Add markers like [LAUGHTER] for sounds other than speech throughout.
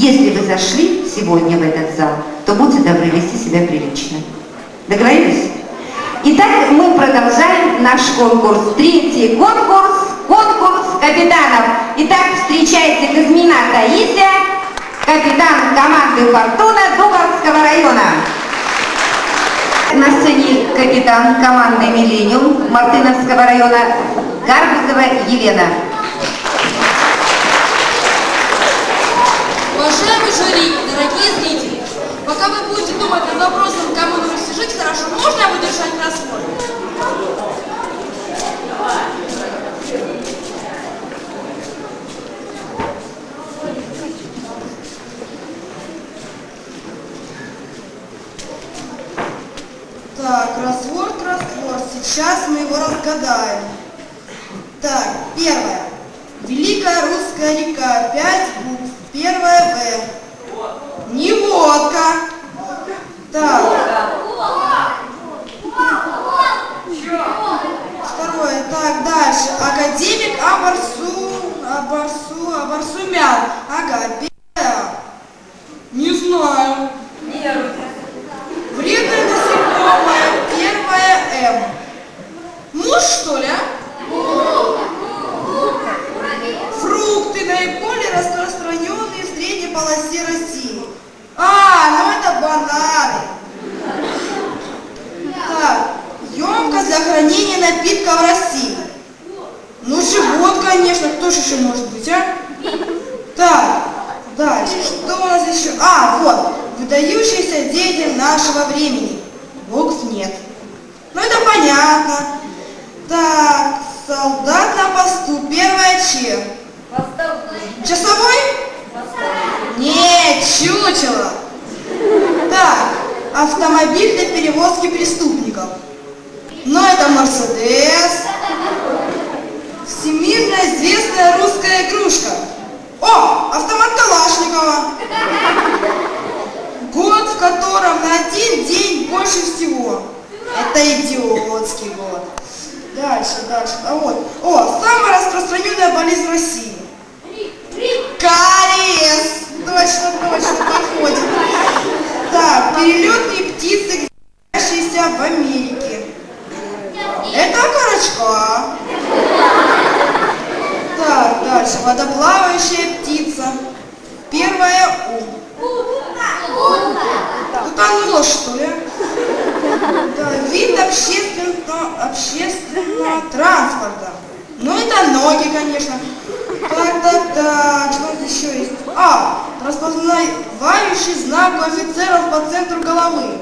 Если вы зашли сегодня в этот зал, то будьте добры вести себя прилично. Договорились? Итак, мы продолжаем наш конкурс. Третий конкурс, конкурс капитанов. Итак, встречайте Казмина Таисия, капитан команды «Фортуна» Дубовского района. На сцене капитан команды «Миллениум» Мартыновского района Гарбузова Елена. Уважаемый жюри, дорогие зрители, пока вы будете думать над вопросом, кому нужно жить хорошо, можно выдержать кроссворд? Так, кроссворд, кроссворд. Сейчас мы его разгадаем. Так, первое. Великая русская река. Пять букв. Первое В. Не водка. Так. Второе. Так, дальше. Академик Абарсу. Абарсу. Абарсумян. Ага. Первое. Не знаю. Вредное насекомое. Первое М. Муж, что ли, а? Фрукты наиболее распространенные в средней полосе России. А, ну это бананы. Так, емкость для хранения напитков в России. Ну, живот, конечно, кто же еще может быть, а? Так, дальше, что у нас еще? А, вот, выдающийся деятель нашего времени. Букв нет. Ну, это понятно. Так, солдат на посту, первое Ч. Часовой? Нет, чучело. Так, автомобиль для перевозки преступников. Но это Мерседес. Всемирно известная русская игрушка. О, автомат Калашникова. Год, в котором на один день больше всего. Это идиотский год. Дальше, дальше. А вот. О, самая распространенная болезнь России. Кариес. Точно, точно, подходит. Так, перелетные птицы, гнездящиеся в Америке. Это окорочка. Так, дальше. Водоплавающая птица. Первая У. Утонула, что ли? Вид общественного, общественного транспорта. Ну, это ноги, конечно. Так, так, так, что еще есть? А, распознавающий знак у офицеров по центру головы.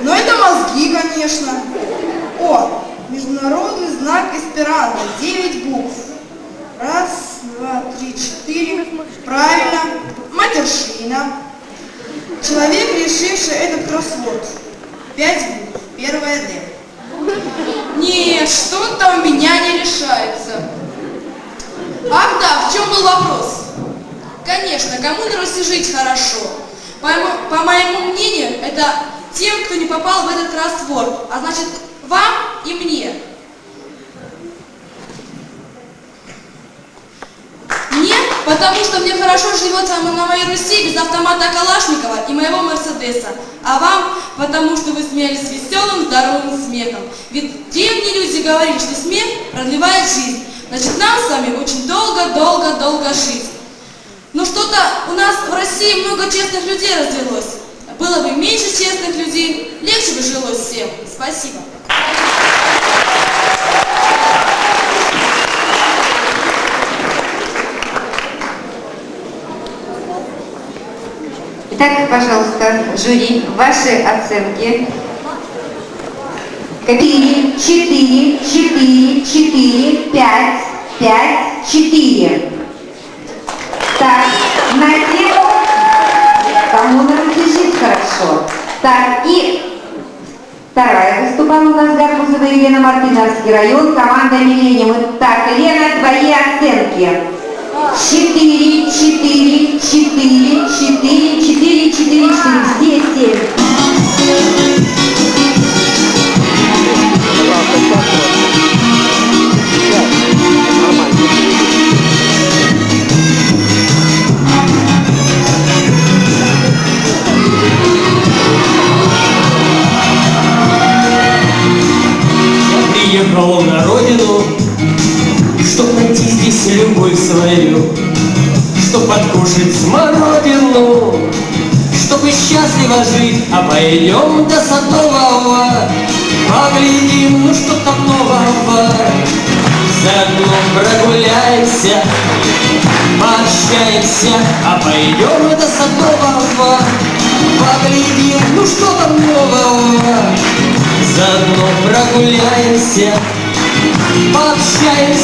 Ну, это мозги, конечно. О, международный знак эсперанто, 9 букв. Раз, два, три, четыре. Правильно. Матершина. Человек, решивший этот кроссворд. Пять букв. Первое Д. Нет, что-то у меня не решается. Ах да, в чем был вопрос? Конечно, кому Руси жить хорошо? По, по моему мнению, это тем, кто не попал в этот кроссворд, а значит вам и мне. Мне, потому что мне хорошо живется на моей Руси без автомата Калашникова и моего Мерседеса. А вам, потому что вы смеялись веселым, здоровым смехом. Ведь древние люди говорили, что смех продлевает жизнь. Значит, нам с вами очень долго-долго-долго жить. Но что-то у нас в России много честных людей развелось. Было бы меньше честных людей, легче бы жилось всем. Спасибо. Итак, пожалуйста, жюри, ваши оценки. Четыре, четыре, четыре, четыре, пять, пять, четыре. Так, на тему, кому жить хорошо. Так, и вторая выступала у нас Гарбузова Елена Мартыновский район, команда Миллениум. Так, Лена, твои оценки. Четыре, четыре, четыре, четыре,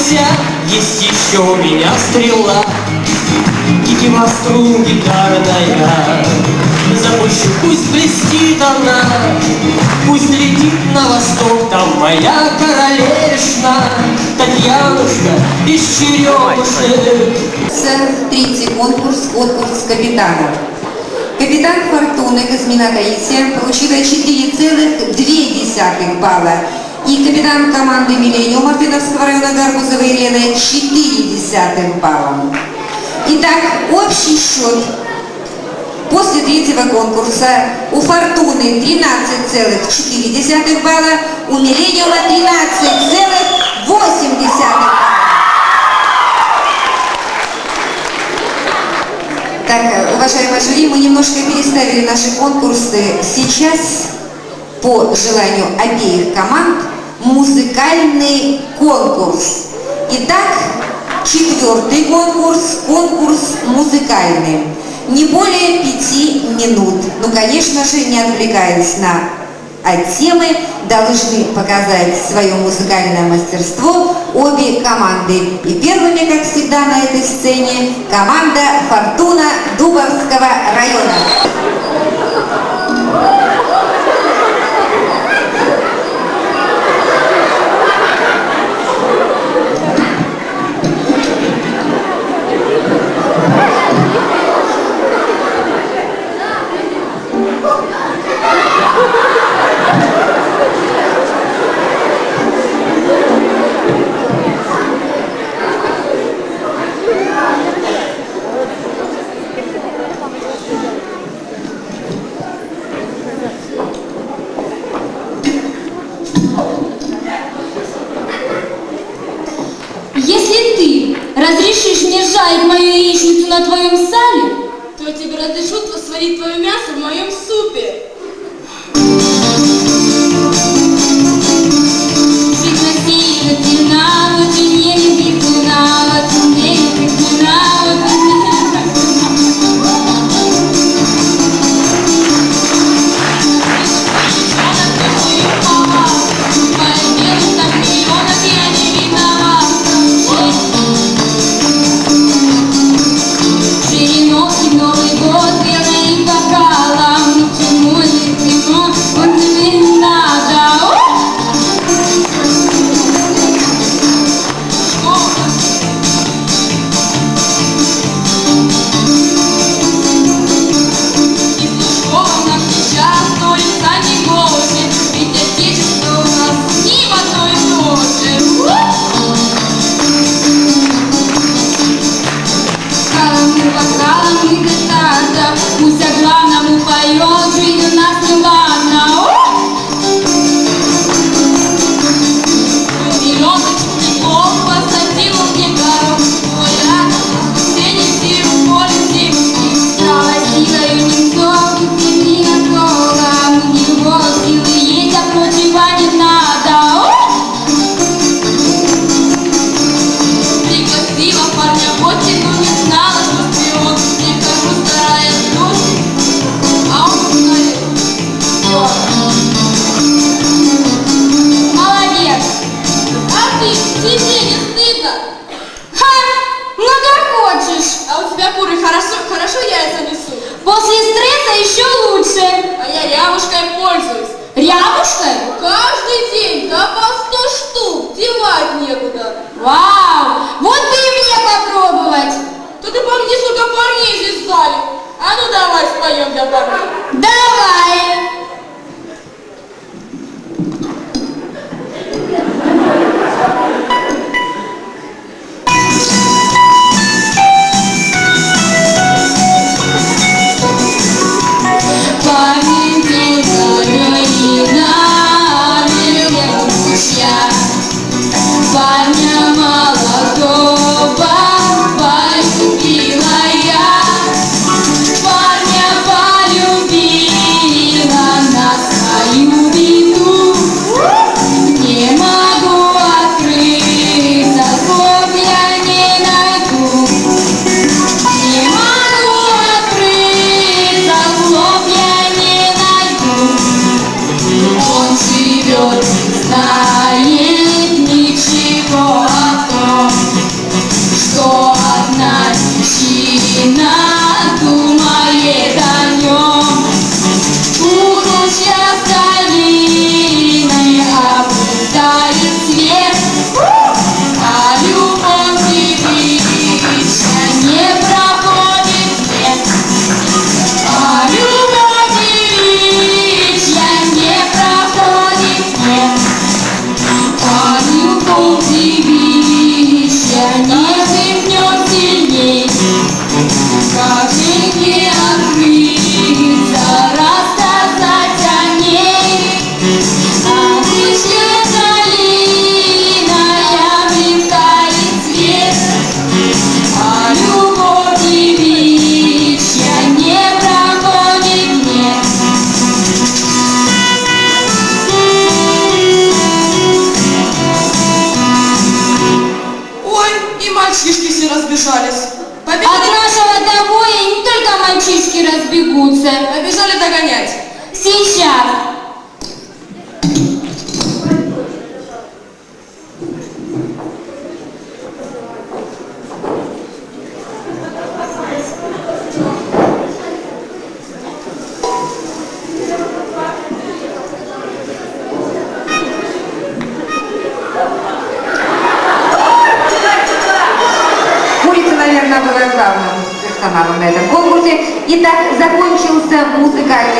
друзья, есть еще у меня стрела. И гимастру гитарная Запущу, пусть блестит она. Пусть летит на восток, там моя королешна Татьянушка из Черемушек Третий конкурс, конкурс капитанов Капитан Фортуны Космина Таисия получила 4,2 балла и капитан команды «Миллениум» Мартыновского района Гарбузова Елена 4 баллом. Итак, общий счет после третьего конкурса у «Фортуны» 13,4 балла, у «Миллениума» 13,8 балла. Так, уважаемые жюри, мы немножко переставили наши конкурсы. Сейчас по желанию обеих команд музыкальный конкурс. Итак, четвертый конкурс, конкурс музыкальный. Не более пяти минут. Ну, конечно же, не отвлекаясь на от темы, должны показать свое музыкальное мастерство обе команды. И первыми, как всегда, на этой сцене команда «Фортуна» Дубовского района.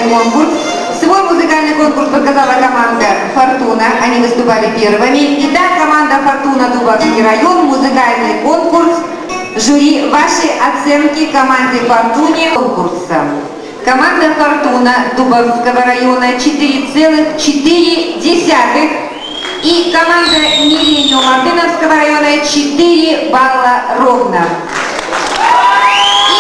Конкурс. Свой музыкальный конкурс показала команда «Фортуна». Они выступали первыми. Итак, команда «Фортуна» Дубовский район, музыкальный конкурс. Жюри, ваши оценки команде «Фортуне» конкурса. Команда «Фортуна» Дубовского района 4,4 и команда «Миллениум» Мартыновского района 4 балла ровно. И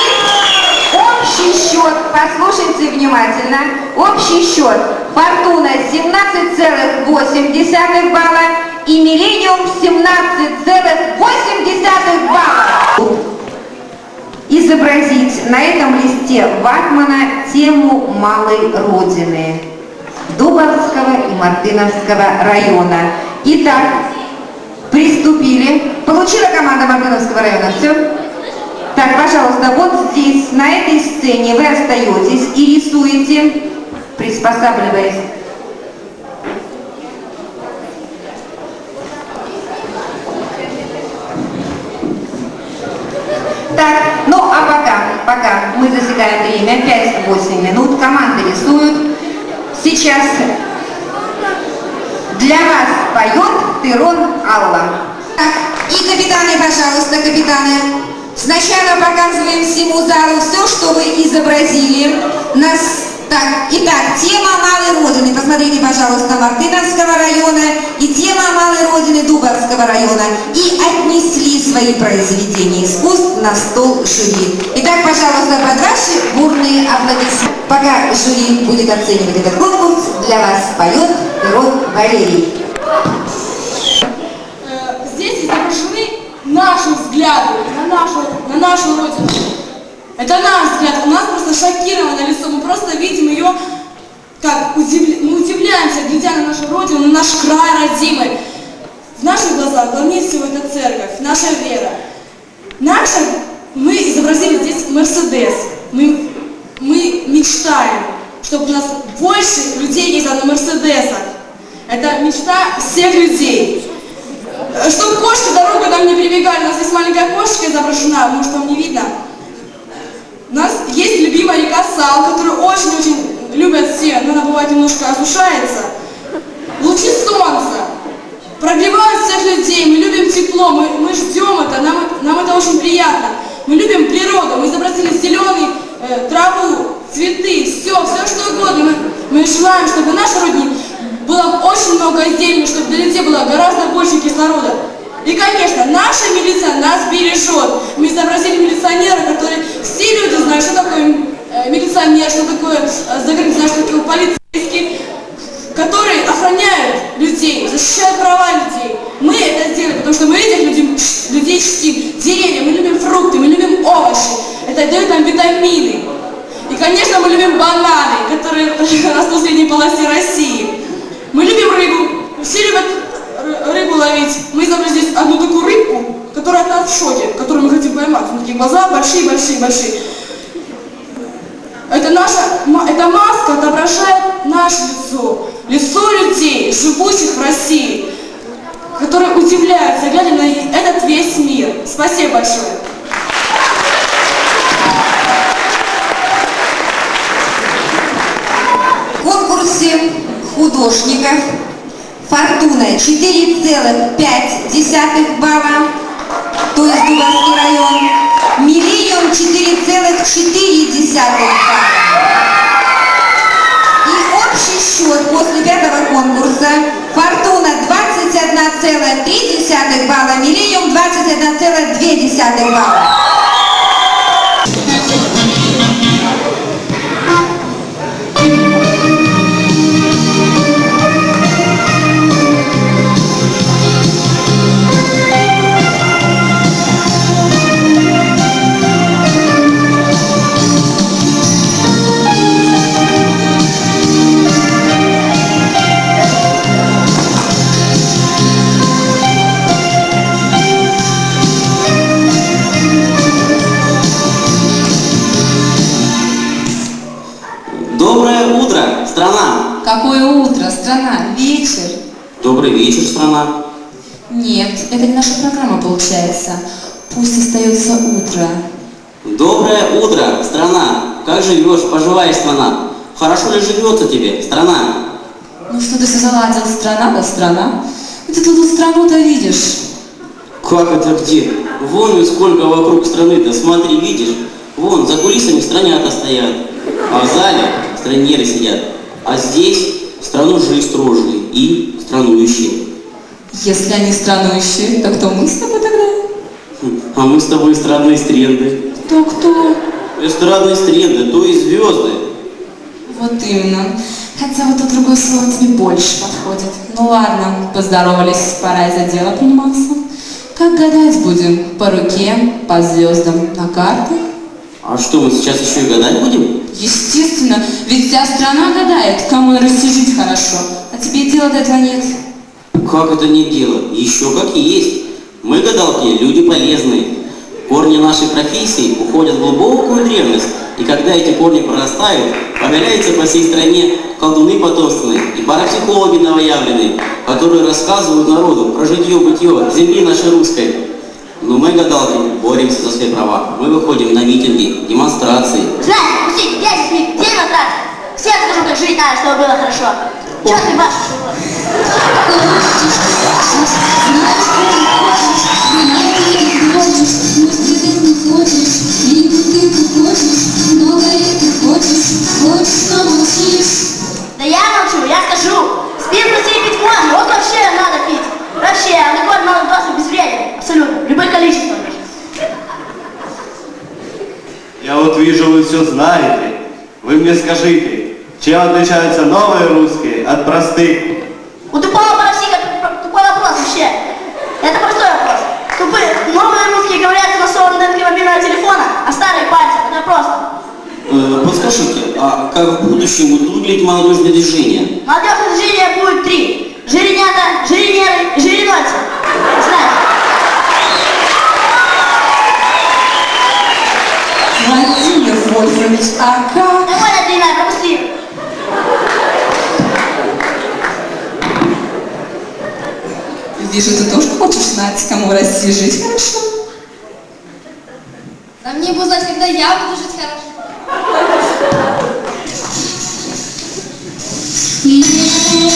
общий счет, послушайте внимательно, общий счет «Фортуна» 17,8 балла и «Миллениум» 17,8 балла. Изобразить на этом листе ватмана тему малой родины. Дубовского и Мартыновского района. Итак, приступили. Получила команда Мартыновского района все? Так, пожалуйста, вот здесь, на этой сцене вы остаетесь и рисуете, приспосабливаясь. Так, ну а пока, пока мы засекаем время, 5-8 минут, команды рисуют. Сейчас для вас поет Тырон Алла. Так, и капитаны, пожалуйста, капитаны. Сначала показываем всему залу все, что вы изобразили. Нас... Так, итак, тема Малой Родины. Посмотрите, пожалуйста, Мартыновского района и тема Малой Родины Дубовского района. И отнесли свои произведения искусств на стол жюри. Итак, пожалуйста, под ваши бурные аплодисменты. Пока жюри будет оценивать этот конкурс, для вас поет Пирон Валерий. Э, Здесь изображены наши взгляды на нашу, на нашу родину. Это наш взгляд, у нас просто шокировано лицо, мы просто видим ее, как удивля- мы удивляемся, глядя на нашу родину, на наш край родимый. В наших глазах главнее всего это церковь, наша вера. Наша, мы изобразили здесь Мерседес. Мы, мы мечтаем, чтобы у нас больше людей ездило на Мерседесах. Это мечта всех людей. Чтобы кошки дорогу нам не прибегали, у нас есть маленькая кошечка изображена, может вам не видно. У нас есть любимая река Сал, которую очень-очень любят все, но она бывает немножко осушается. Лучи солнца прогревают всех людей, мы любим тепло, мы, мы ждем это, нам, нам это очень приятно. Мы любим природу, мы изобразили зеленый, э, траву, цветы, все, все что угодно. Мы, мы желаем, чтобы в нашей родине было очень много зелени, чтобы для людей было гораздо больше кислорода. И, конечно, наша милиция нас бережет. Мы изобразили милиционера, который все люди знают, что такое э, милиционер, что такое э, знают, что такое полицейский, которые охраняют людей, защищают права людей. Мы это сделали, потому что мы этих людей, людей чтим. Деревья, мы любим фрукты, мы любим овощи. Это дает нам витамины. И, конечно, мы любим бананы, которые [LAUGHS] растут в средней полосе России. Мы любим рыбу. Все любят ры- рыбу ловить. Мы изобразили здесь одну такую рыбку, который от нас в шоке, который мы хотим поймать. Него такие глаза большие-большие-большие. Это наша, эта маска отображает наше лицо, лицо людей, живущих в России, которые удивляются, глядя на этот весь мир. Спасибо большое. В конкурсе художников Фортуна 4,5 балла, то есть Дубовский район. Миллениум 4,4 балла. И общий счет после пятого конкурса Фортуна 21,3 балла, Миллениум 21,2 балла. Это не наша программа получается. Пусть остается утро. Доброе утро, страна! Как живешь, поживаешь, страна? Хорошо ли живется тебе, страна? Ну что ты все заладил, страна да страна? Где ты тут страну-то видишь? Как это где? Вон ведь сколько вокруг страны-то, смотри, видишь? Вон, за кулисами странята стоят, а в зале странеры сидят. А здесь странужи-строжи и странующие. Если они странующие, то кто мы с тобой тогда? Хм, А мы с тобой эстрадные стренды. Кто-кто? Эстрадные стренды, то есть звезды. Вот именно. Хотя вот то другое слово тебе больше подходит. Ну ладно, поздоровались, пора и за дело приниматься. Как гадать будем? По руке, по звездам, на картах? А что, мы сейчас еще и гадать будем? Естественно, ведь вся страна гадает, кому на Руси жить хорошо. А тебе дела до этого нет. Как это не дело? Еще как и есть. Мы, гадалки, люди полезные. Корни нашей профессии уходят в глубокую древность, и когда эти корни прорастают, появляются по всей стране колдуны потомственные и парапсихологи новоявленные, которые рассказывают народу про житье-бытие земли нашей русской. Но мы, гадалки, боремся за свои права. Мы выходим на митинги, демонстрации. Знаете, пустите, я здесь не трассе. Всем скажу, как жить надо, чтобы было хорошо. Чё ты, Маша? Да я молчу, я скажу. Спим можно, вот вообще надо пить. Вообще, алкоголь надо просто безвреден. Абсолютно. Любое количество. Я вот вижу, вы все знаете. Вы мне скажите, чем отличаются новые русские от простых? У тупого парасика тупой вопрос вообще. Это простой вопрос. Тупые, новые русские говорят на датке мобильного телефона, а старые пальцем. Это просто. Э, подскажите, а как в будущем будут выглядеть молодежные движения? Молодежное движение будет три. Жиренята, жиренеры и жиренольцы. Знаете. Владимир Вольфович, а как? Вижу, ты тоже хочешь знать, кому в России жить хорошо. Да мне бы знать, когда я буду жить хорошо. Небольшими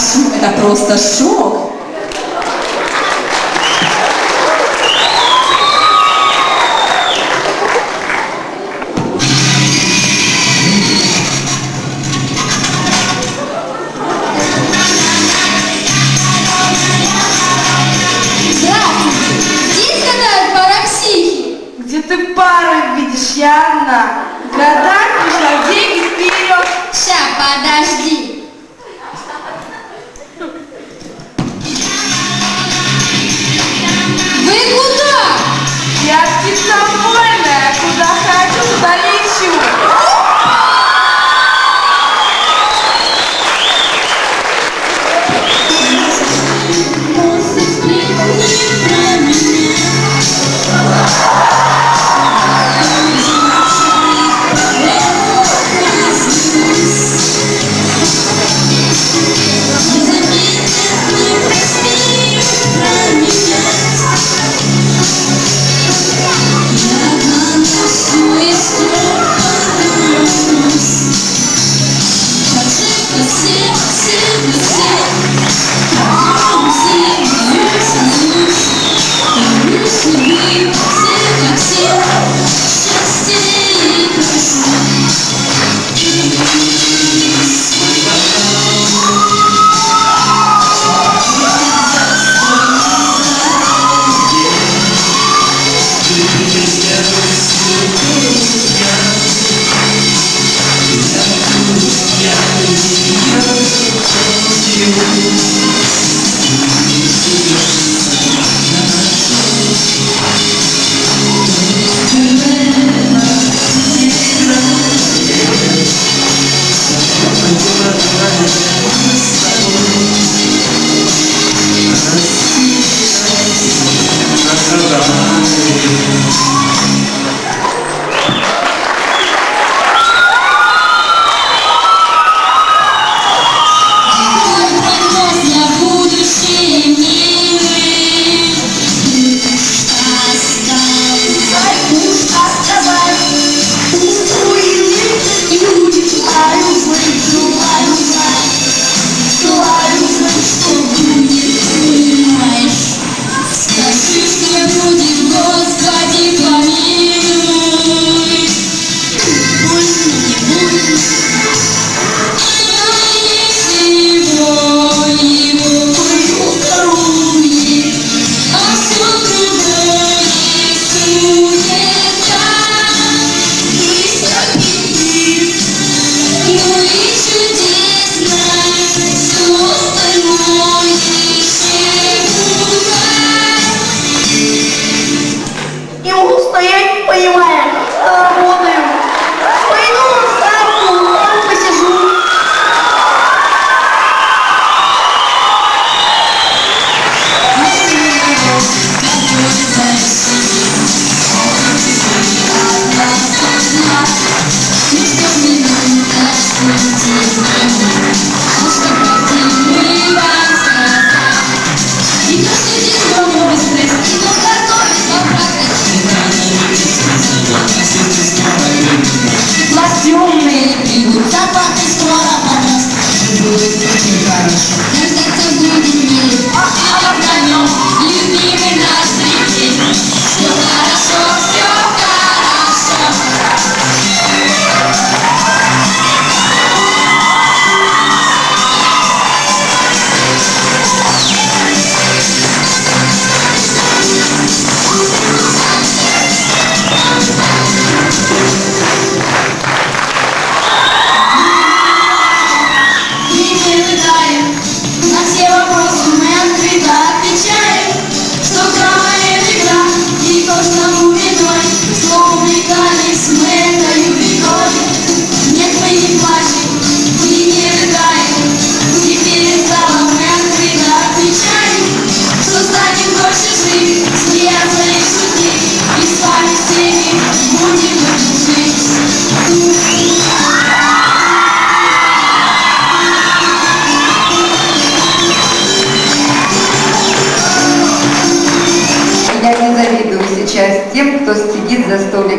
По-нашему это просто шок.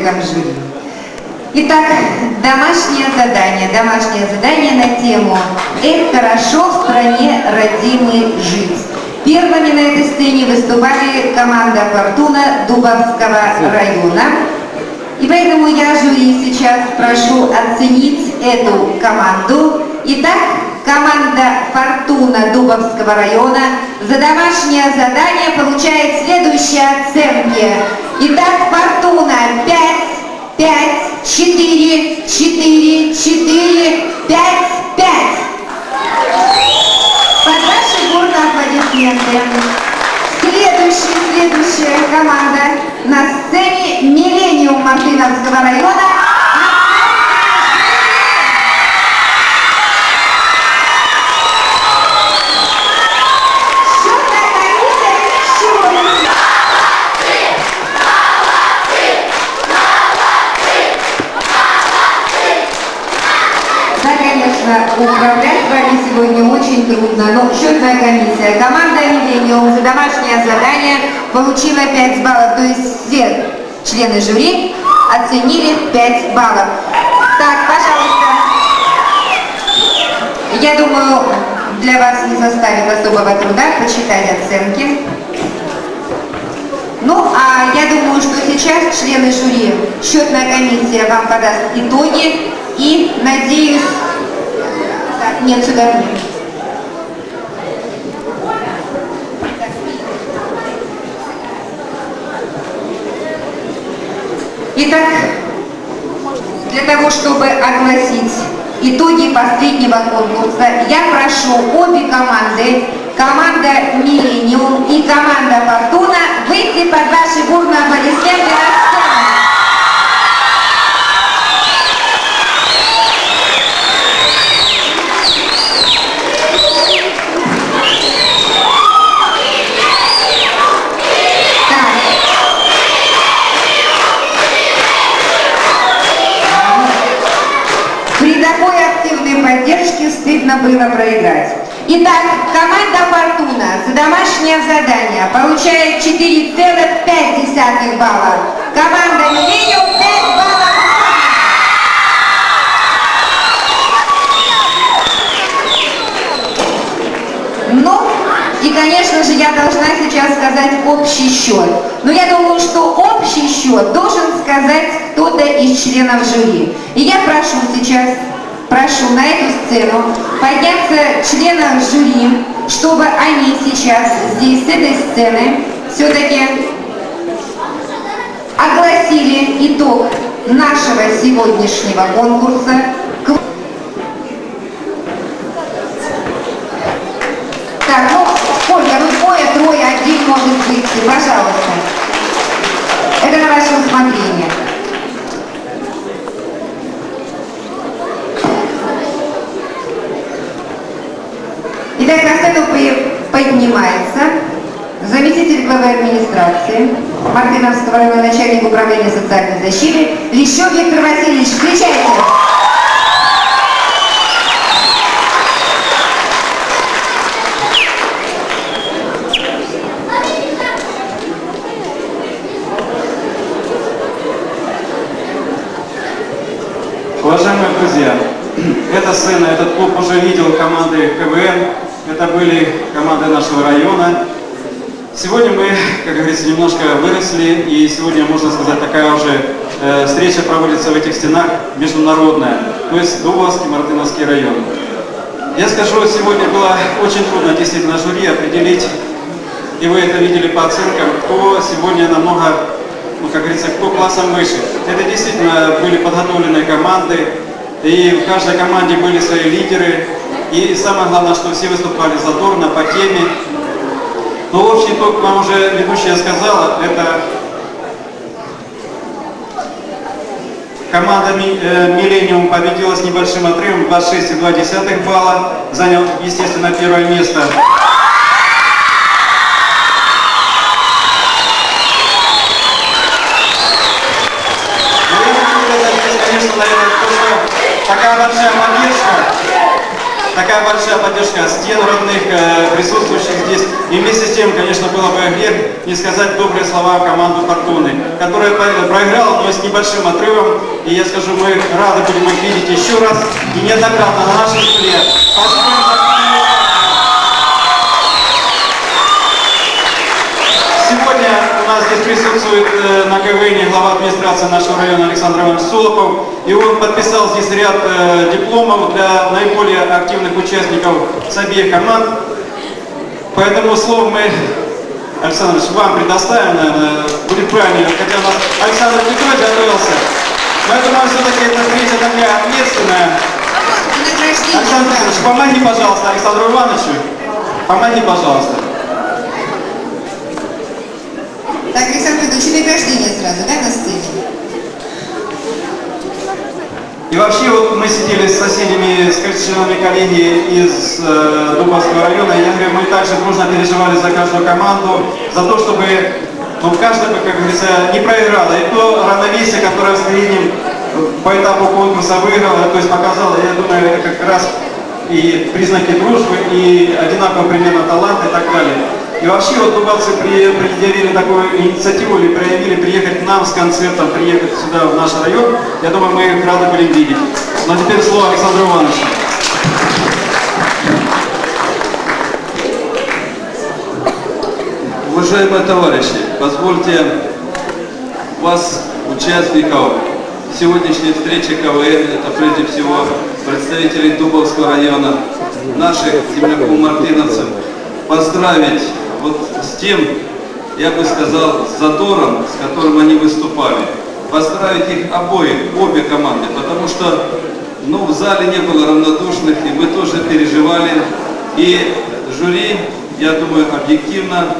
там жили. Итак, домашнее задание. Домашнее задание на тему «Эх, хорошо в стране родимой жить». Первыми на этой сцене выступали команда «Фортуна» Дубовского района. И поэтому я жюри сейчас прошу оценить эту команду. Итак, команда «Фортуна» Дубовского района за домашнее задание получает следующие оценки. Итак, «Фортуна» 5, 5, 4, 4, 4, 5, 5. Под ваши бурные аплодисменты. Следующая, следующая команда на сцене «Миллениум» Мартыновского района. Счетная комиссия сегодня. Да, конечно, управлять вами сегодня очень трудно, но счетная комиссия. Команда «Миллениум» за домашнее задание получила 5 баллов, то есть все члены жюри оценили 5 баллов. Так, пожалуйста. Я думаю, для вас не составит особого труда почитать оценки. Ну, а я думаю, что сейчас члены жюри, счетная комиссия вам подаст итоги и, надеюсь... Сюда нет. Итак, для того, чтобы огласить итоги последнего конкурса, я прошу обе команды, команда «Миллениум» и команда «Фортуна» выйти под ваши бурные аплодисменты на сцену. Стыдно было проиграть. Итак, команда «Фортуна» за домашнее задание получает 4,5 балла. Команда «Миллениум» 5 баллов. Ну, и, конечно же, я должна сейчас сказать общий счет. Но я думаю, что общий счет должен сказать кто-то из членов жюри. И я прошу сейчас, прошу на эту сцену подняться членов жюри, чтобы они сейчас здесь, с этой сцены, все-таки огласили итог нашего сегодняшнего конкурса. Так, ну, Ольга, ну двое, трое, один может быть, пожалуйста. Это на ваше усмотрение. Итак, на сцену по- поднимается заместитель главы администрации Мартыновского района начальник управления социальной защиты Лещев Виктор Васильевич. Встречайте! Уважаемые друзья, [CLEARS THROAT] эта сцена, этот клуб уже видел команды КВН, это были команды нашего района. Сегодня мы, как говорится, немножко выросли, и сегодня, можно сказать, такая уже э, встреча проводится в этих стенах международная, то есть Дубовский, Мартыновский район. Я скажу, сегодня было очень трудно действительно жюри определить, и вы это видели по оценкам, кто сегодня намного ну, как говорится, кто классом выше. Это действительно были подготовленные команды, и в каждой команде были свои лидеры. И самое главное, что все выступали задорно, по теме. Но общий итог вам уже ведущая сказала, это команда э, Миллениум победила с небольшим отрывом 26,2 балла, занял, естественно, первое место. Но я хочу сказать, здесь, конечно, наверное, то, что такая большая поддержка, такая большая поддержка стен родных, э, присутствующих здесь. И вместе с тем, конечно, было бы грех не сказать добрые слова команду Фортуны, которая проиграла, но с небольшим отрывом. И я скажу, мы рады будем их видеть еще раз и неоднократно на нашем столе. Спасибо им за активную Сегодня у нас здесь присутствует э, на КВН глава администрации нашего района Александр Иванович Солопов. И он подписал здесь ряд э, дипломов для наиболее активных участников с обеих команд. Поэтому слово мы, Александр Ильич, вам предоставим, наверное, будет правильно, хотя у нас Александр Петрович готовился. Думаю, все-таки эта встреча такая ответственная. Александр Петрович, помоги, пожалуйста, Александру Ивановичу. Помоги, пожалуйста. Так, Александр Петрович, награждение сразу, да, на сцене? И вообще вот мы сидели с соседями, с членами коллегии из э, Дубовского района, и я говорю, мы также дружно переживали за каждую команду, за то, чтобы ну, каждая, как говорится, не проиграла. И то равновесие, которое в среднем по этапу конкурса выиграла, то есть показала, я думаю, это как раз и признаки дружбы, и одинаково примерно талант и так далее. И вообще вот дубовцы при, предъявили такую инициативу или проявили приехать к нам с концертом, приехать сюда, в наш район. Я думаю, мы их рады будем видеть. Но теперь слово Александру Ивановичу. Уважаемые товарищи, позвольте вас, участников сегодняшней встречи КВН, это прежде всего представителей Дубовского района, наших земляков-мартыновцев, поздравить вот с тем, я бы сказал, задором, с которым они выступали. Поздравить их обоих, обе команды, потому что ну, в зале не было равнодушных, и мы тоже переживали. И жюри, я думаю, объективно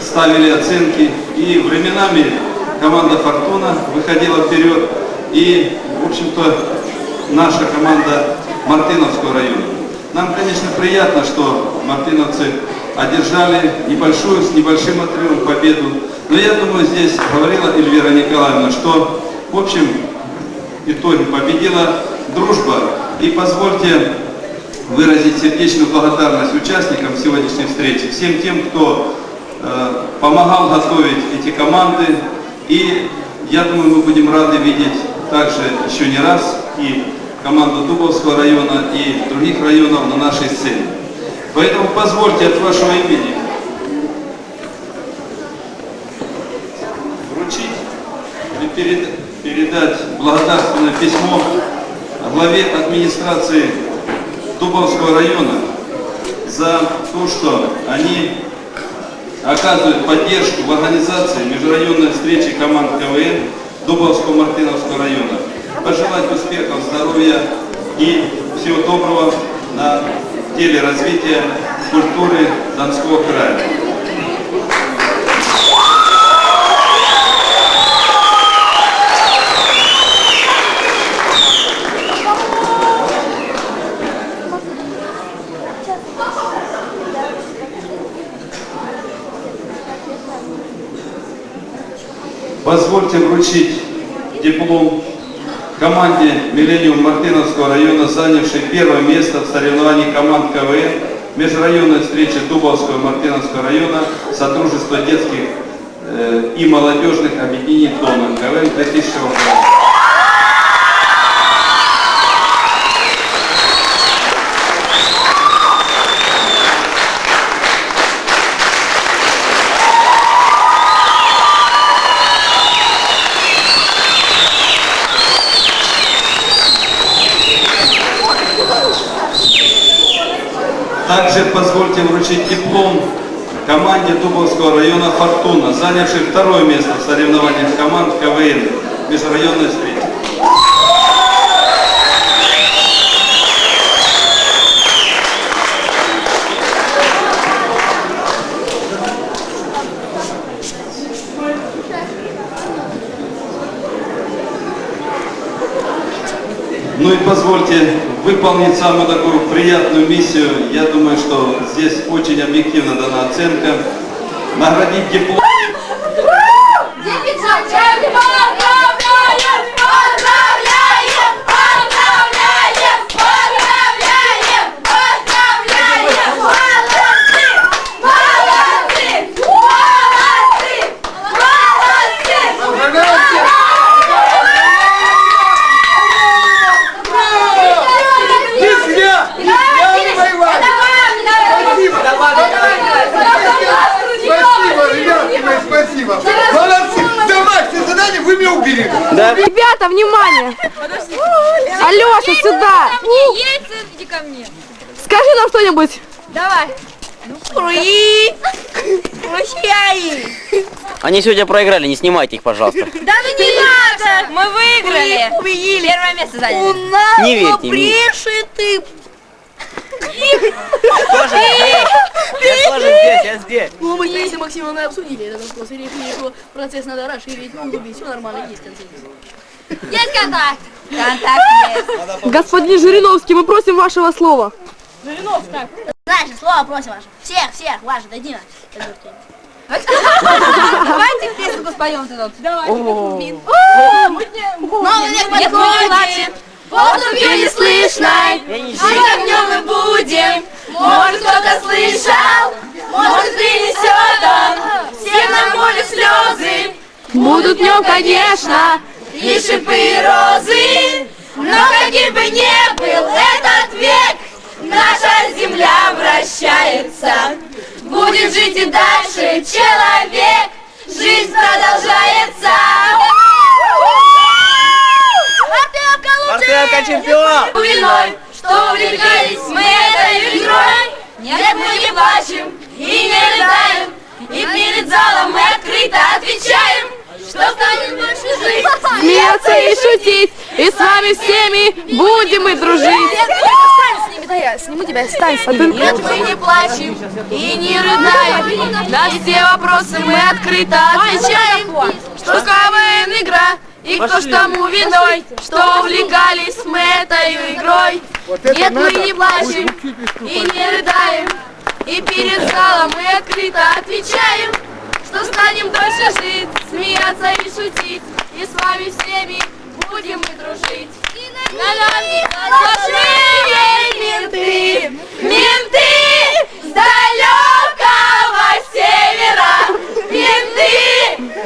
ставили оценки. И временами команда «Фортуна» выходила вперед. И, в общем-то, наша команда Мартыновского района. Нам, конечно, приятно, что мартыновцы одержали небольшую, с небольшим отрывом победу. Но я думаю, здесь говорила Эльвира Николаевна, что, в общем, итоге победила дружба. И позвольте выразить сердечную благодарность участникам сегодняшней встречи, всем тем, кто э, помогал готовить эти команды. И я думаю, мы будем рады видеть также еще не раз и команду Дубовского района и других районов на нашей сцене. Поэтому позвольте от вашего имени вручить или перед, передать благодарственное письмо главе администрации Дубовского района за то, что они оказывают поддержку в организации межрайонной встречи команд КВН Дубовского Мартыновского района. Пожелать успехов, здоровья и всего доброго на деле развития культуры Донского края. Позвольте вручить диплом команде «Миллениум» Мартыновского района, занявшей первое место в соревновании команд КВН межрайонной встречи Дубовского и Мартыновского района Содружества детских э, и молодежных объединений ТОНа КВН 2006 года. Также позвольте вручить диплом команде Дубовского района «Фортуна», занявшей второе место в соревнованиях команд КВН межрайонной встречи. Ну и позвольте выполнить самую такую приятную миссию. Я думаю, что здесь очень объективно дана оценка. Наградить диплом. Ребята, внимание! Алеша, сюда! Яйца, иди ко мне. Скажи нам что-нибудь. Давай. Уи! Прощай! Они сегодня проиграли, не снимайте их, пожалуйста. Да ну не надо! Мы выиграли! Победили! Первое место заняли. У нас Не верьте мне. брешет ты! Тоже здесь! Я тоже здесь, я здесь! Ну, мы с Таисией Максимовной обсудили этот вопрос и решили, что процесс надо расширить, ну, углубить, все нормально, есть консенсус. Есть контакт! Контакт есть. Господин Жириновский, мы просим вашего слова. Знаешь, слово просим ваше. Всех, всех, ваше, на. Давайте песенку споем тут. Давай. Нет, подходит. Воздухе не слышно, а огнем мы будем. Может, кто-то слышал, может, принесет он всем нам боль слезы. Будут в нем, конечно. И шипы и розы. Но каким бы ни был этот век, наша земля вращается. Будет жить и дальше человек, жизнь продолжается. Мартынка чемпион! Виной, что увлекались мы этой игрой. Нет, мы не плачем и не рыдаем, и перед залом мы открыто отвечаем, что станет больше жить. Смеяться и шутить. И с вами всеми будем мы дружить. Стань с ними, да я сниму тебя, стань с ними. Нет, мы не плачем и не рыдаем. На все вопросы мы открыто отвечаем, что КВН игра, и кто ж тому виной, что увлекались мы этой игрой. Нет, мы не плачем и не рыдаем, и перед залом мы открыто отвечаем, что станем дольше жить, смеяться и шутить, и с вами всеми будем мы дружить. На нами злословие менты, менты с далекого севера, менты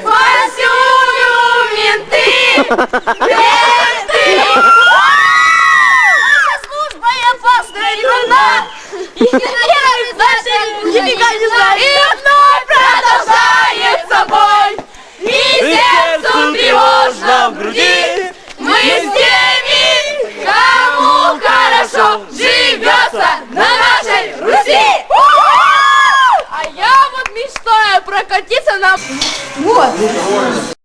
повсюду, менты, [LAUGHS] менты. Служба и опасная трудна, и никогда не знает, и вновь продолжается бой, и сердцу тревожно в груди. Мы с теми, кому хорошо живется на нашей Руси. А я вот мечтаю прокатиться на... Вот.